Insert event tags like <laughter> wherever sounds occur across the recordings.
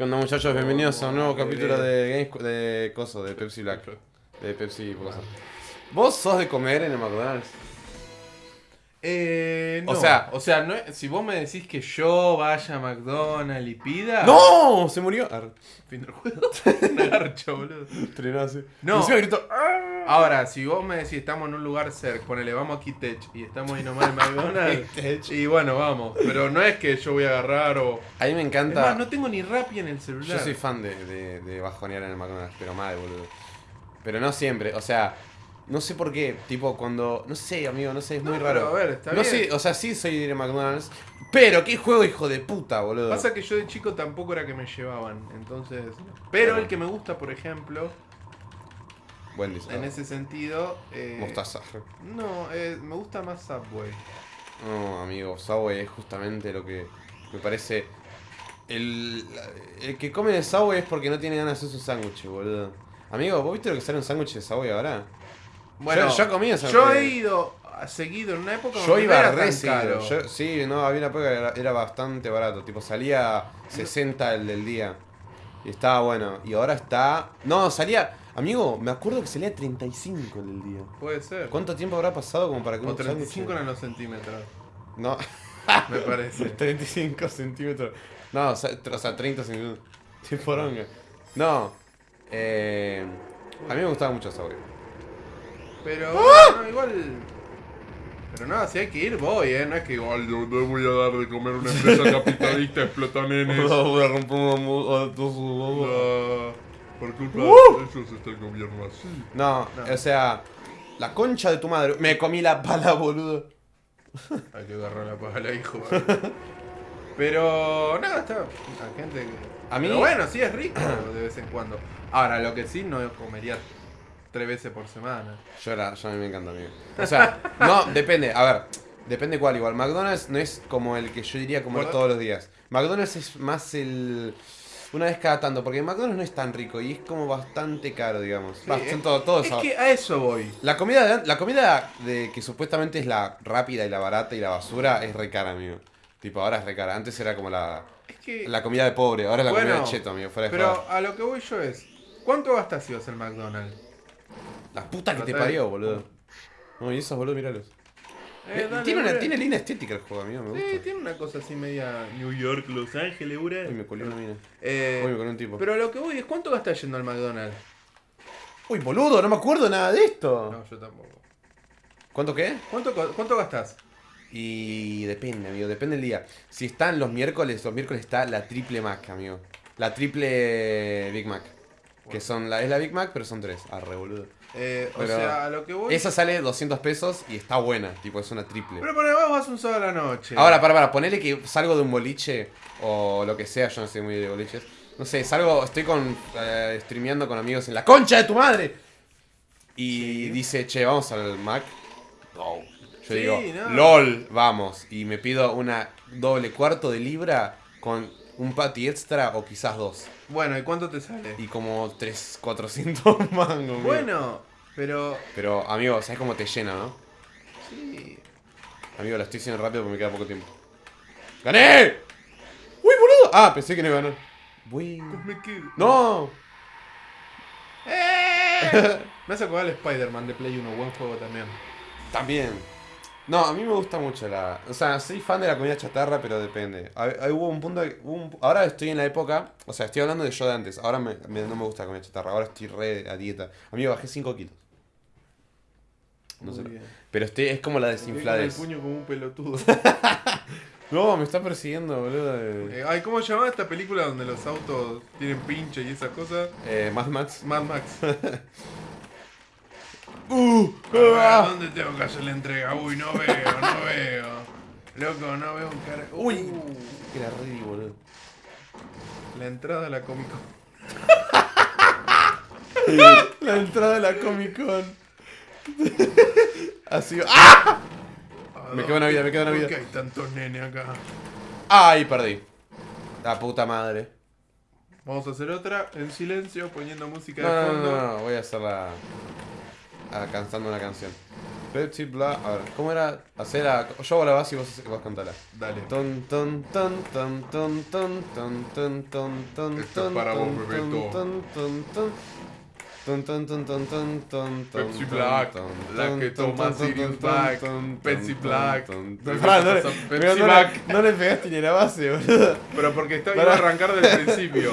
¿Qué onda muchachos? Bienvenidos a un nuevo capítulo de Games de Coso, de Pepsi Black. De Pepsi Coso. ¿Vos sos de comer en el McDonald's? Eh, O no. sea- o sea, no si vos me decís que yo vaya a McDonald's y pida. ¡No! Se murió. Ar- Fin del juego. <laughs> Boludo. Trenó así. No. Encima gritó, "Ah". Ahora, si vos me decís estamos en un lugar cerca, ponele, vamos a Kitech y estamos ahí nomás en McDonald's. <laughs> Y bueno, vamos. Pero no es que yo voy a agarrar o. A mí me encanta. no tengo ni Rappi en el celular. Yo soy fan de, de, de bajonear en el McDonald's, pero mal, boludo. Pero no siempre, o sea, no sé por qué, tipo cuando, no sé, amigo, no sé, es muy No, raro. pero a ver, está no bien. sé, o sea, sí soy de McDonald's, pero qué juego hijo de puta, boludo. Pasa que yo de chico tampoco era que me llevaban, entonces... Pero el que me gusta, por ejemplo, Buen diseño. en ese sentido... eh, Mostaza. No, eh, me gusta más Subway. No, amigo, Subway es justamente lo que me parece. El, el que come de Subway es porque no tiene ganas de hacer su sándwich, boludo. Amigo, ¿vos viste lo que sale un sándwich de Subway ahora? Bueno, yo, yo comí esa Yo he ido seguido en una época Yo donde no iba era re tan seguido. caro. Yo- sí, no, había una época que era, era bastante barato. Tipo, salía 60 el del día. Y estaba bueno. Y ahora está. No, salía. Amigo, me acuerdo que salía 35 el del día. Puede ser. ¿Cuánto tiempo habrá pasado como para que O un 35 sándwich- eran los centímetros, No, me parece. <laughs> 35 centímetros. No, o sea, o sea 30 centímetros. <laughs> No. Eh, a mí me gustaba mucho Subway. Pero, ¡Ah! no, igual... Pero nada, si hay que ir, voy, ¿eh? No es que igual yo le voy a dar de comer una empresa <laughs> capitalista explota nenes. Voy a romper una todos. No, por culpa ¡Uh! de ellos está el gobierno así. No, No. o sea, la concha de tu madre. Me comí la pala, <laughs> boludo. Hay que agarrar la pala, hijo. Pero, nada, está. La gente que. A mí- Pero bueno, sí es rico de vez en cuando. Ahora, lo que sí no comería tres veces por semana. Yo, era, yo a mí me encanta, amigo. O sea, <laughs> no, depende. A ver, depende cuál igual. McDonald's no es como el que yo diría comer Por- todos los días. McDonald's es más el... Una vez cada tanto, porque McDonald's no es tan rico y es como bastante caro, digamos. Sí, es- todo- todos Es que a eso voy. La comida, de, la comida de que supuestamente es la rápida y la barata y la basura es re cara, amigo. Tipo, ahora es re cara. Antes era como la, Es que. la comida de pobre, ahora es la Bueno, comida de cheto, amigo. Fuera de Pero a lo que voy yo es. ¿Cuánto gastas si vas al McDonald's? La puta que te parió, boludo. No, y esos boludo, míralos. Eh, dale, tiene, una, tiene línea estética el juego, amigo, me gusta. Sí, tiene una cosa así media New York, Los Ángeles, bre. Uy, me colé una mina. Eh, Uy, me colé un tipo. pero lo que voy es, ¿cuánto gastas yendo al McDonald's? Uy, boludo, no me acuerdo nada de esto. No, yo tampoco. ¿Cuánto qué? ¿Cuánto, cuánto gastas? Y depende, amigo, depende del día. Si están los miércoles, los miércoles está la triple Mac, amigo. La triple Big Mac. Que son la, es la Big Mac, pero son tres. Arre, boludo. Eh, o Pero sea, a lo que voy. Esa sale 200 pesos y está buena, tipo, es una triple. Pero para vos vas un sábado a la noche. Ahora, para, para, ponele que salgo de un boliche o lo que sea, yo no soy muy de boliches. No sé, salgo, estoy con eh, streameando con amigos en la concha de tu madre. Y Sí. dice, che, vamos al Mac. No. Yo Sí, digo, no. LOL, vamos. Y me pido una doble cuarto de libra con un patty extra o quizás dos. Bueno, ¿y cuánto te sale? Y como 3, 400 <laughs> mangos. Bueno, pero. Pero, amigo, ¿sabes cómo te llena, no? Sí. Amigo, lo estoy haciendo rápido porque me queda poco tiempo. ¡Gané! ¡Uy, boludo! Ah, pensé que no iba a ganar. Uy. Me quedo. ¡No! ¡Eh! <laughs> Me hace acordar el Spider-Man de Play 1, buen juego también. También. No, a mí me gusta mucho la... O sea, soy fan de la comida chatarra, pero depende. Hay- hay- hubo un punto... hubo un- ahora estoy en la época... O sea, estoy hablando de yo de antes. Ahora me- me- no me gusta la comida chatarra. Ahora estoy re a dieta. Amigo, bajé 5 kilos. No sé. Pero estoy, es como la Con el puño como un pelotudo. <laughs> No, me está persiguiendo, boludo. Eh, ay, ¿cómo se llama esta película donde los autos tienen pinche y esas cosas? Eh, Mad Max. Mad Max. <laughs> ¡Uh! A ver, ah. ¿Dónde tengo que hacer la entrega? Uy, no veo, no veo. Loco, no veo un cara. Uy. Uh, Era re, boludo. la entrada a la Comic Con. <laughs> La entrada de la Comic Con. <laughs> Así. ¡Ah! Me queda una vida, me queda una ¿Por vida. qué hay tantos nenes acá? ¡Ay, perdí! La puta madre. Vamos a hacer otra en silencio, poniendo música de No, no, fondo. no, no, voy a hacerla. Ah, cantando una canción. Pepsi Black. A ver, ¿cómo era? Hacer. Yo hago la base y vos, vos cantala. Dale. Ton, ton, ton, ton, ton, ton, ton, ton, ton, ton, Esto es ton, para vos, ton, Bebeto. ton, ton, ton. Ton, ton, ton, ton, ton, ton, ton, Pepsi ton, Black, ton, la ton, que ton, toma ton, ton, Sirius ton, Black, ton, Pepsi ton, Black. ton, ton. Pepsi Black. No le pegaste ni la base, boludo. Pero porque iba a arrancar del principio.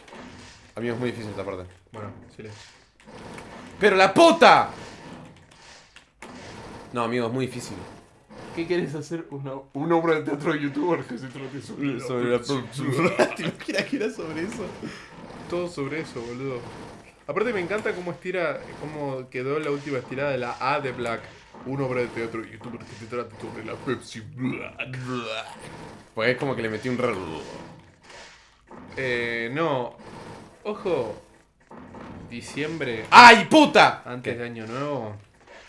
Amigo, es muy difícil esta parte. Bueno, silencio. ¡Pero la puta! No, amigo, es muy difícil. ¿Qué quieres hacer? Una, una obra de teatro de youtuber que se trate sobre, Sobre la <laughs> ¿Te imaginas que era sobre eso? Todo sobre eso, boludo. Aparte me encanta cómo estira, cómo quedó la última estirada de la A de Black. Una obra de teatro de youtuber que se trate sobre la Pepsi Black. Pues es como que le metí un re... Eh, no. Ojo. Diciembre, ¡Ay, puta! antes de Año Nuevo.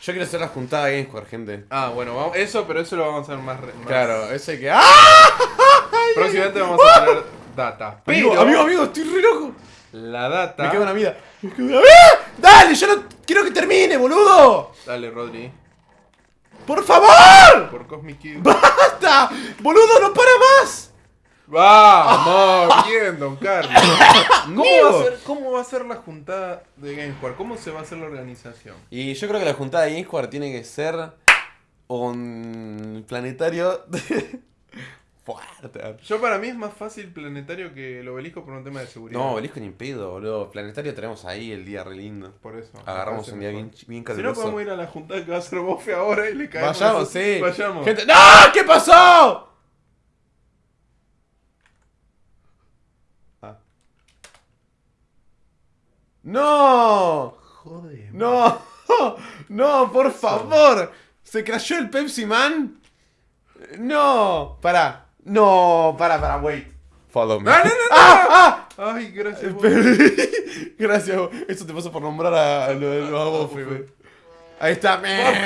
Yo quiero hacer la juntada de Gamescore, gente. Ah, bueno, vamos, eso, pero eso lo vamos a hacer más. más- Claro, ese que... ¡Ah! <laughs> Próximamente vamos a tener data. Pero Amigo, amigo, amigo, estoy re loco. la data. Me queda una vida. Me queda una vida. ¡Dale! Yo no quiero que termine, boludo. Dale, Rodri. ¡Por favor! Por Cosmic Kid. ¡Basta! ¡Boludo, no para más! ¡Vamos! Bien, don Carlos. <laughs> ¿Cómo va, a ser, ¿Cómo va a ser la juntada de GameSquare? ¿Cómo se va a hacer la organización? Y yo creo que la juntada de Gamescore tiene que ser un planetario <laughs> fuerte. Yo para mí es más fácil planetario que el obelisco por un tema de seguridad. No, obelisco ni pedo, boludo. Planetario tenemos ahí el día re lindo. Por eso. Agarramos un día bien, bien Si no caluroso. podemos ir a la juntada que va a hacer Bofe ahora y le caemos. Vayamos, esos- sí. Vayamos. Gente... ¡No! ¿Qué pasó? ¡No! Joder. ¡No! <laughs> ¡No, por favor! ¿Se crashó el Pepsi Man? ¡No! Pará. No, pará, pará, wait. Follow me. ¡No, no, no, no! ¡Ah! Ay, gracias. ¡Ah! Bofe. <laughs> Gracias, eso te pasó por nombrar a, a lo de los. Ahí está.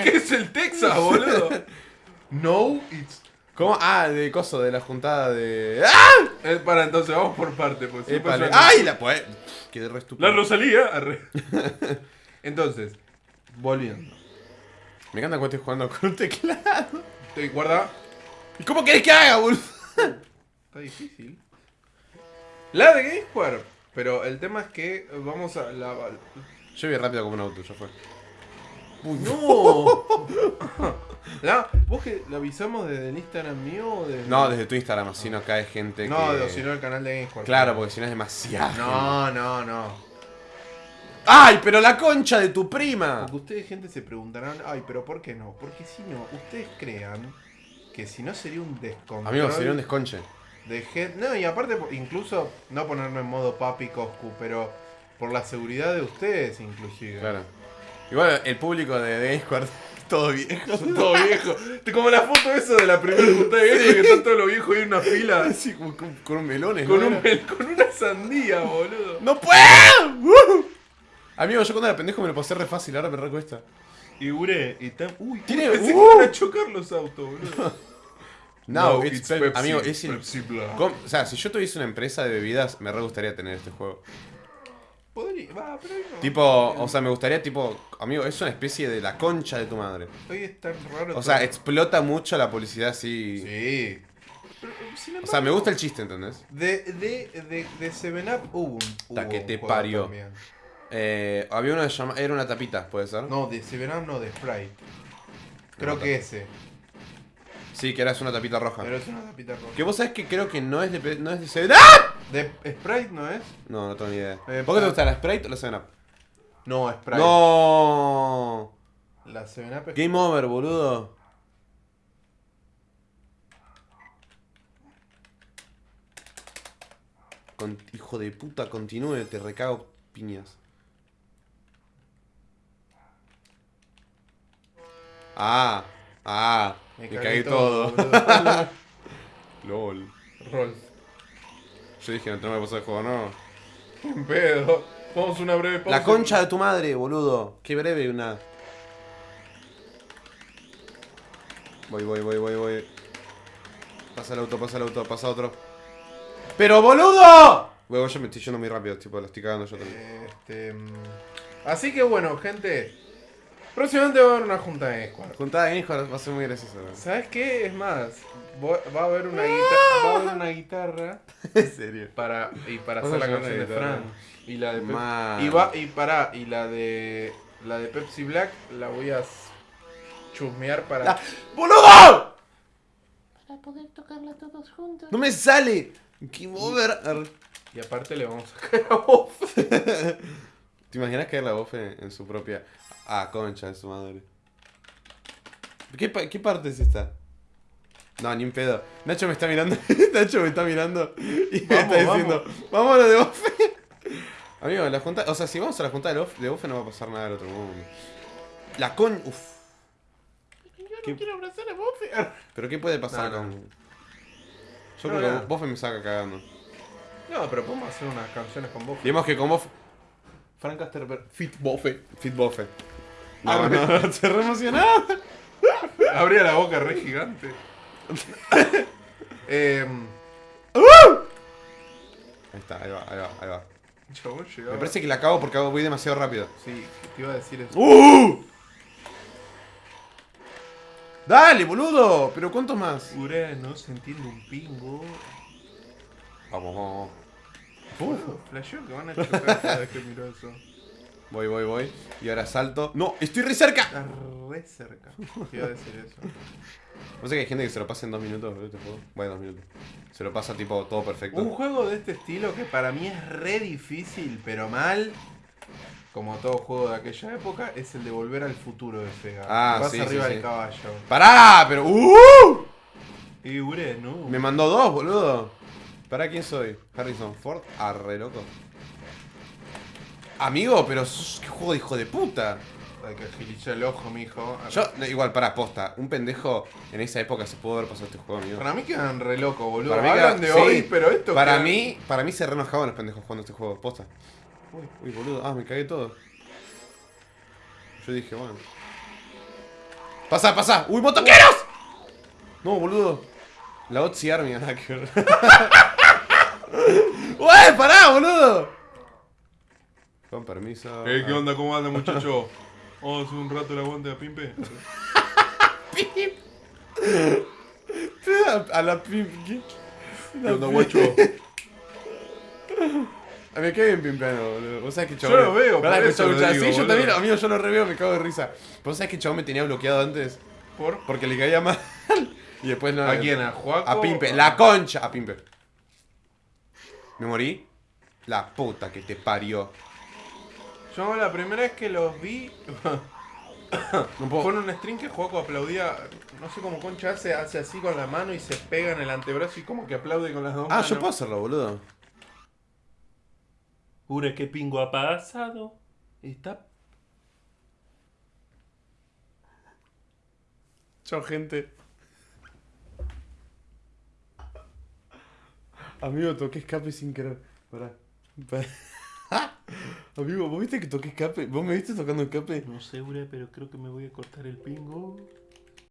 ¿Qué es el Texas, boludo? <laughs> No, it's. ¿Cómo? Ah, de coso, de la juntada de. ¡Ah! Eh, para, entonces vamos por parte. Pues, ¡Ay! La pues. Quedé re estúpido. La Rosalía. arre. <laughs> Entonces, volviendo. Me encanta cuando estoy jugando con un teclado. Te guarda. ¿Y cómo querés que haga, boludo? Está difícil. La de GameSquare. Pero el tema es que vamos a la. Yo vi rápido como un auto, ya fue. ¡No! <laughs> La- ¿Vos que lo avisamos desde el Instagram mío o desde.? No, desde tu Instagram, así no cae gente No, que... de- sino el canal de GameSquare. Claro, porque si no es demasiado. No, no, no. ¡Ay, pero la concha de tu prima! Porque ustedes, gente, se preguntarán, ay, pero ¿por qué no? Porque si no, ustedes crean que si no sería un descontrol. Amigo, sería un desconche. de gente. No, y aparte, incluso, no ponerme en modo papi Coscu, pero por la seguridad de ustedes, inclusive. Claro. Igual el público de es <laughs> todo viejo. Son todos viejos. Como la foto esa de la primera juntada de viejos que están todos los viejos ahí en una fila. <laughs> Así como con, con melones, Con, ¿no? un, mel- con una sandía, boludo. ¡No puedo! ¡Uh! Amigo, yo cuando era pendejo me lo pasé re fácil, ahora me recuesta. Y Ure, y tan. Uy, Tiene- <laughs> pensé uh. que iban a chocar los autos, boludo. No, it's Pep- amigo, es el- Pepsi O sea, si yo tuviese una empresa de bebidas, me re gustaría tener este juego. Podría, va, pero no. Tipo, o sea, me gustaría, tipo, amigo, es una especie de la concha de tu madre. Hoy raro. O sea, explota mucho la publicidad así. Sí. Pero, sin O sea, me gusta el chiste, ¿entendés? De, de, de, de 7up hubo un. Ta hubo que te parió. Eh, había uno que se llama, era una tapita, ¿puede ser? No, de 7up no, de Sprite. Creo No, que ese. Sí, que era es una tapita roja. Pero es una tapita roja. Que vos sabés que creo que no es de, no es de 7 ¡Ah! De Sprite no es? No, no tengo ni idea. Eh, ¿Por qué te gusta la Sprite o la 7 Up? No, Sprite. No. La 7up es. Game over, boludo. Con- hijo de puta, continúe, te recago piñas. Ah, ah, me, cagué, todo. boludo. <laughs> LOL. Roll. Yo dije, no te me pasar el juego, no. <laughs> En pedo. Vamos a una breve pausa. La concha de tu madre, boludo. Qué breve una. Voy, voy, voy, voy, voy. Pasa el auto, pasa el auto, pasa otro. ¡Pero boludo! Luego yo me estoy yendo muy rápido, tipo, lo estoy cagando yo también. Este, mm, así que bueno, gente. Próximamente va a haber una junta de Squad. Juntada de hijos va a ser muy gracioso. ¿no? ¿Sabes qué? Es más, va a haber una guitarra, va a haber una guitarra en serio. para y para hacer la canción de. Fran y la de Pep- Man. y va y para y la de la de Pepsi Black la voy a chusmear para La- ¡Boludo! Para poder tocarla todos juntos. ¡No me sale! Ar- y aparte le vamos a caer a vos. <laughs> ¿Te imaginas caer la voz en, en su propia. Ah, concha de su madre. ¿Qué, pa- qué parte es esta? No, ni un pedo. Nacho me está mirando. <laughs> Nacho me está mirando. Y me Vamos, está diciendo. Vámonos de Bofe. <laughs> Amigo, la junta. O sea, si vamos a la junta de Bofe, de Bofe no va a pasar nada del otro mundo. La con. Uf. Yo ¿Qué? no quiero abrazar a Buffy. <laughs> Pero ¿qué puede pasar No, no. con.? Yo No, creo no. que Bofe me saca cagando. No, pero podemos hacer unas canciones con Buffy. Digamos que con Bofe. Frank Casterberg, Fit Buffy. Fit Bofe. No, no, se re emocionado. <laughs> Abría la boca re gigante. Em, Ahí está, ahí va, ahí va, ahí va. chabón llegaba. Me parece que la cago porque voy demasiado rápido. Sí, te iba a decir eso. ¡Uh! ¡Dale, boludo! ¿Pero cuántos más? Urano, se entiende un pingo. Vamos, vamos, Boludo, Flasheo que van a chocar cada vez que miro eso. Voy, voy, voy. Y ahora salto. ¡No! ¡Estoy re cerca! Está re cerca. Te iba a decir eso. No sé que hay gente que se lo pasa en dos minutos, boludo, este juego. Bueno, dos minutos. Se lo pasa tipo todo perfecto. Un juego de este estilo que para mí es re difícil, pero mal. Como todo juego de aquella época, es el de Volver al Futuro de Sega. Ah, Vas sí, arriba sí, del sí. caballo. ¡Pará! ¡Pero! ¡Uh! Y Urano. Me mandó dos, boludo. ¿Para quién soy? Harrison Ford. Arre, loco. Amigo, pero qué juego de hijo de puta. Hay que agilizar el ojo, mijo. Yo, no, igual, para posta. Un pendejo en esa época se pudo haber pasado este juego, amigo. Para mí quedan re locos, boludo. Para mí Hablan de sí. hoy, pero esto Para queda- mí, para mí se re enojaban los pendejos jugando este juego, posta. Uy. Uy, boludo, ah, me cagué todo. Yo dije, bueno. ¡Pasa, pasa! ¡Uy, motoqueros! No, boludo. La Otzi Army, nada que ver. <laughs> ¡Uy, pará, boludo! Con permiso. Eh, ¿qué onda? ¿Cómo anda, <laughs> muchacho? Vamos a hacer un rato el aguante a Pimpe. A, <laughs> a la pimp. ¿Qué? ¿Qué onda, guacho? A mí me cae bien pimpeano, boludo. Vos sabés que Yo chabón. lo veo, Pará, por eso lo digo, Sí, yo también, amigo, yo lo reveo, me cago de risa. Vos sabés que chabón me tenía bloqueado antes ¿Por? porque le caía mal. <laughs> Y después no. ¿A quién? ¿A Juaco? A Pimpe. La concha. A Pimpe. ¿Me morí? La puta que te parió. Yo la primera vez que los vi <coughs> No puedo. fue en un stream que Juaco aplaudía, no sé cómo concha hace, hace así con la mano y se pega en el antebrazo y como que aplaude con las dos Ah, manos. yo puedo hacerlo, boludo. Ure, ¿qué pingo ha pasado? Está Chao, gente. Amigo, toqué escape sin querer. Pará. Pará. Amigo, ¿vos viste que toqué escape? ¿Vos me viste tocando escape? No sé, Ure, pero creo que me voy a cortar el pingo.